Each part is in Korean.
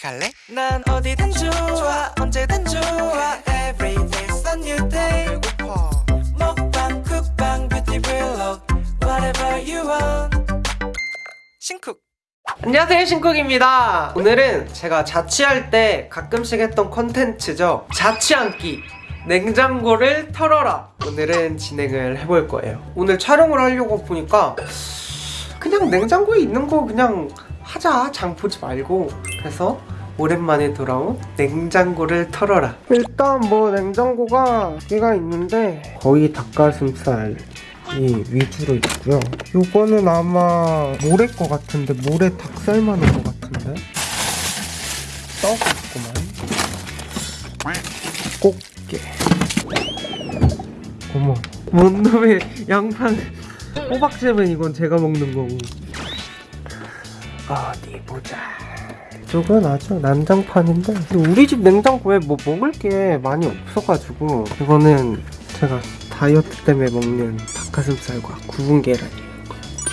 같이 갈래? 난 어디든 좋아 언제든 좋아. Every day's a new day. 배고파. 먹방 쿡방 뷰티 블록 Whatever you want. 신쿡. 안녕하세요 신쿡입니다. 오늘은 제가 자취할 때 가끔씩 했던 컨텐츠죠. 자취앉기 냉장고를 털어라. 오늘은 진행을 해볼 거예요. 오늘 촬영을 하려고 보니까 그냥 냉장고에 있는 거 그냥 하자. 장 보지 말고. 그래서 오랜만에 돌아온 냉장고를 털어라 일단 뭐 냉장고가 개가 있는데 거의 닭가슴살 이 위주로 있고요. 요거는 아마 모래 거 같은데 모래 닭살 많은 거 같은데 떡 있구만. 꽃게. 어머, 뭔 놈의 양판 호박잼은 이건 제가 먹는 거고. 어디 보자. 이쪽은 아주 난장판인데 우리 집 냉장고에 뭐 먹을 게 많이 없어가지고 이거는 제가 다이어트 때문에 먹는 닭가슴살과 구운 계란이에요.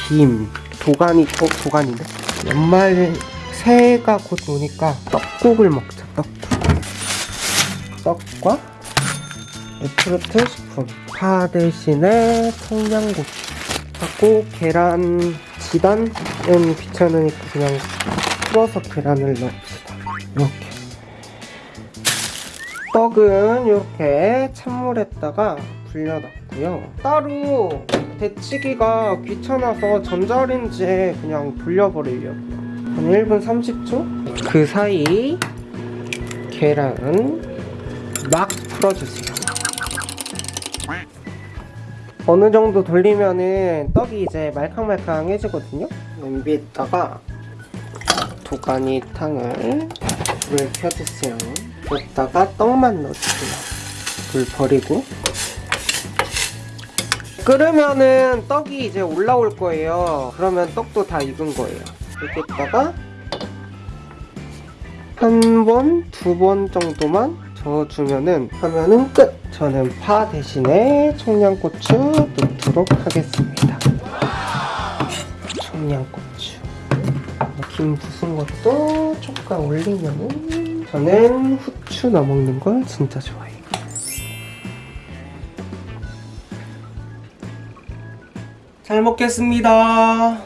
김, 도가니, 어 도가니네. 연말 새해가 곧 오니까 떡국을 먹자. 떡국. 떡과 레트르트 식품. 파 대신에 청양고추. 하고 계란 지단은 귀찮으니까 그냥 풀어서 계란을 넣읍시다. 이렇게. 떡은 이렇게 찬물에다가 불려놨고요. 따로 데치기가 귀찮아서 전자레인지에 그냥 돌려버리려고요. 한 1분 30초? 그 사이 계란은 막 풀어주세요. 어느 정도 돌리면은 떡이 이제 말캉말캉해지거든요. 냄비에다가 도가니 탕을 불을 켜주세요. 여기다가 떡만 넣어주세요. 불 버리고 끓으면은 떡이 이제 올라올 거예요. 그러면 떡도 다 익은 거예요. 여기다가 한 번, 두 번 정도만 저어주면은 하면은 끝! 저는 파 대신에 청양고추 넣도록 하겠습니다. 청양고추. 김 부순 것도 조금 올리면은 저는 후추 넣어 먹는 걸 진짜 좋아해요. 잘 먹겠습니다.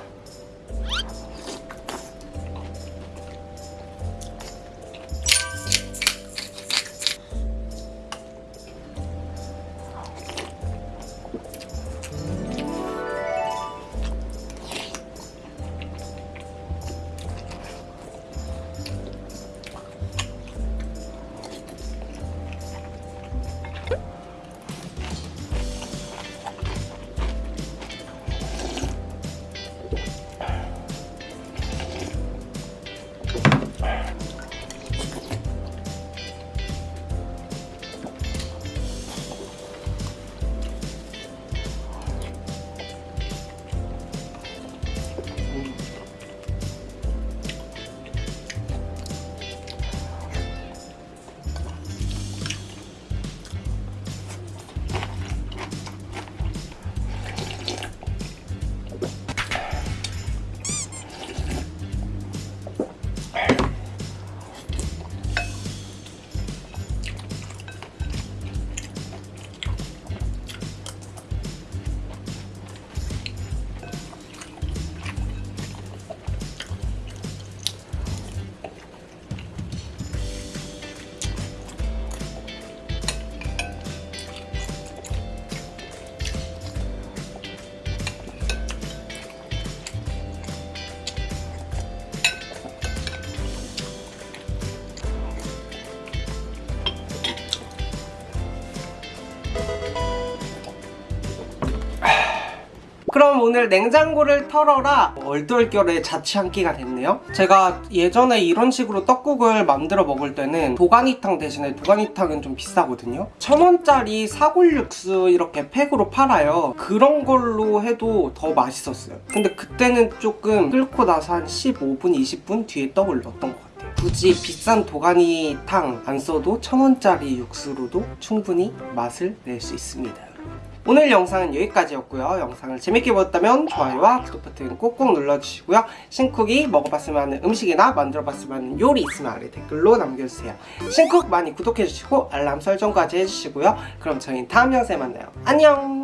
그럼 오늘 냉장고를 털어라. 얼떨결에 자취한 끼가 됐네요. 제가 예전에 이런 식으로 떡국을 만들어 먹을 때는 도가니탕 대신에 도가니탕은 좀 비싸거든요. 천원짜리 사골 육수 이렇게 팩으로 팔아요. 그런 걸로 해도 더 맛있었어요. 근데 그때는 조금 끓고 나서 한 15분 20분 뒤에 떡을 넣었던 것 같아요. 굳이 비싼 도가니탕 안 써도 천원짜리 육수로도 충분히 맛을 낼 수 있습니다 오늘 영상은 여기까지였고요. 영상을 재밌게 보셨다면 좋아요와 구독 버튼 꼭꼭 눌러주시고요. 신쿡이 먹어봤으면 하는 음식이나 만들어봤으면 하는 요리 있으면 아래 댓글로 남겨주세요. 신쿡 많이 구독해주시고 알람 설정까지 해주시고요. 그럼 저희 다음 영상에 만나요. 안녕!